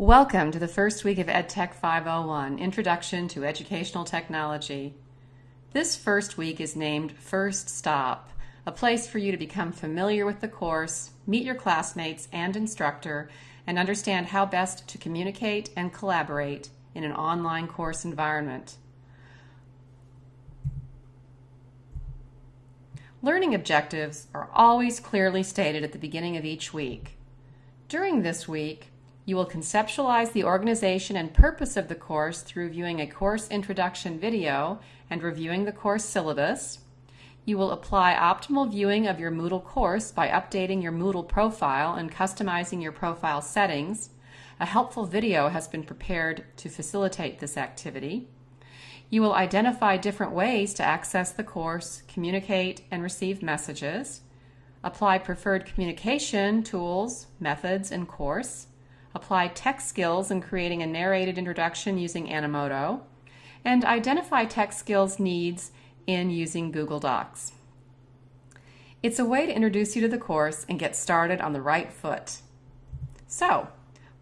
Welcome to the first week of EdTech 501, Introduction to Educational Technology. This first week is named First Stop, a place for you to become familiar with the course, meet your classmates and instructor, and understand how best to communicate and collaborate in an online course environment. Learning objectives are always clearly stated at the beginning of each week. During this week, you will conceptualize the organization and purpose of the course through viewing a course introduction video and reviewing the course syllabus. You will apply optimal viewing of your Moodle course by updating your Moodle profile and customizing your profile settings. A helpful video has been prepared to facilitate this activity. You will identify different ways to access the course, communicate, and receive messages. Apply preferred communication tools, methods, and course apply tech skills in creating a narrated introduction using Animoto, and identify tech skills needs in using Google Docs. It's a way to introduce you to the course and get started on the right foot. So,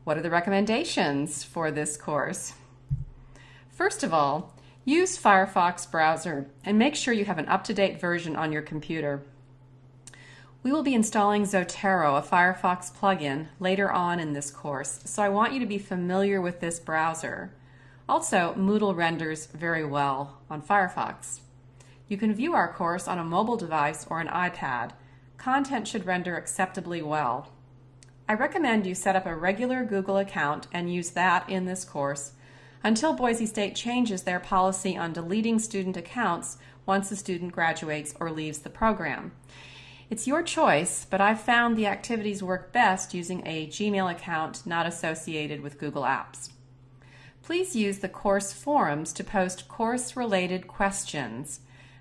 what are the recommendations for this course? First of all, use Firefox browser and make sure you have an up-to-date version on your computer. We will be installing Zotero, a Firefox plugin, later on in this course, so I want you to be familiar with this browser. Also, Moodle renders very well on Firefox. You can view our course on a mobile device or an iPad. Content should render acceptably well. I recommend you set up a regular Google account and use that in this course until Boise State changes their policy on deleting student accounts once a student graduates or leaves the program. It's your choice, but I've found the activities work best using a Gmail account not associated with Google Apps. Please use the course forums to post course-related questions.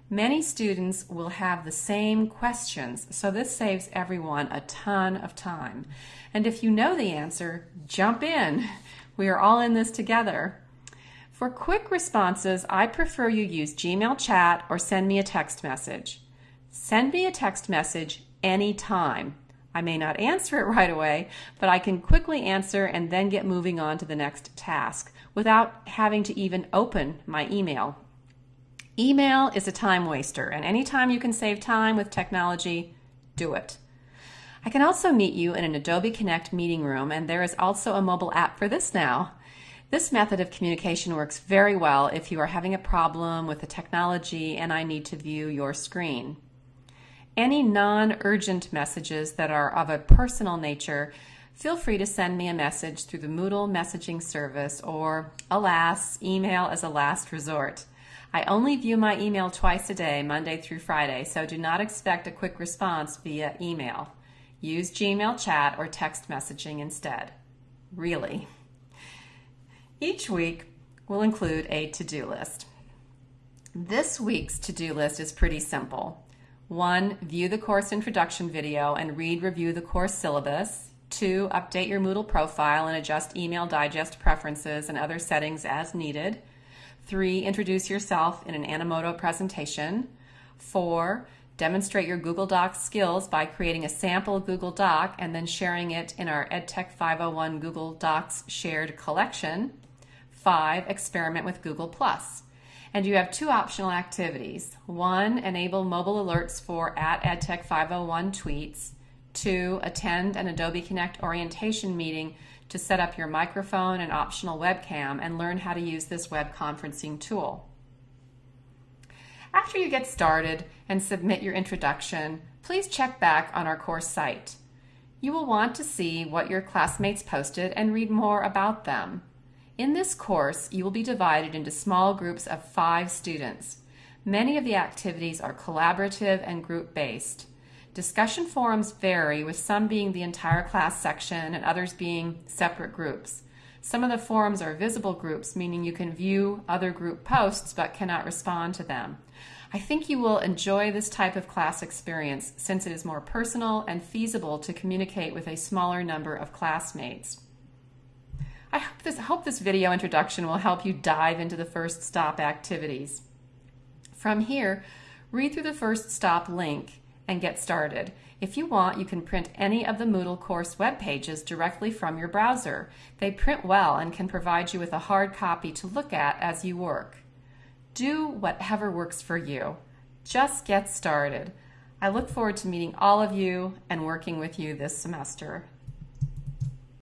Many students will have the same questions, so this saves everyone a ton of time. And if you know the answer, jump in. We are all in this together. For quick responses, I prefer you use Gmail chat or send me a text message. Send me a text message anytime. I may not answer it right away, but I can quickly answer and then get moving on to the next task without having to even open my email. Email is a time waster, and anytime you can save time with technology, do it. I can also meet you in an Adobe Connect meeting room, and there is also a mobile app for this now. This method of communication works very well if you are having a problem with the technology and I need to view your screen. Any non-urgent messages that are of a personal nature, feel free to send me a message through the Moodle messaging service or, alas, email as a last resort. I only view my email twice a day, Monday through Friday, so do not expect a quick response via email. Use Gmail chat or text messaging instead. Really. Each week will include a to-do list. This week's to-do list is pretty simple. One, view the course introduction video and read review the course syllabus. Two, update your Moodle profile and adjust email digest preferences and other settings as needed. Three, introduce yourself in an Animoto presentation. Four, demonstrate your Google Docs skills by creating a sample Google Doc and then sharing it in our EdTech 501 Google Docs shared collection. Five, experiment with Google+. And you have two optional activities. One, enable mobile alerts for at EdTech 501 tweets. Two, attend an Adobe Connect orientation meeting to set up your microphone and optional webcam and learn how to use this web conferencing tool. After you get started and submit your introduction, please check back on our course site. You will want to see what your classmates posted and read more about them. In this course, you will be divided into small groups of five students. Many of the activities are collaborative and group-based. Discussion forums vary, with some being the entire class section and others being separate groups. Some of the forums are visible groups, meaning you can view other group posts but cannot respond to them. I think you will enjoy this type of class experience since it is more personal and feasible to communicate with a smaller number of classmates. I hope this, hope this video introduction will help you dive into the first stop activities. From here, read through the first stop link and get started. If you want, you can print any of the Moodle course web pages directly from your browser. They print well and can provide you with a hard copy to look at as you work. Do whatever works for you. Just get started. I look forward to meeting all of you and working with you this semester.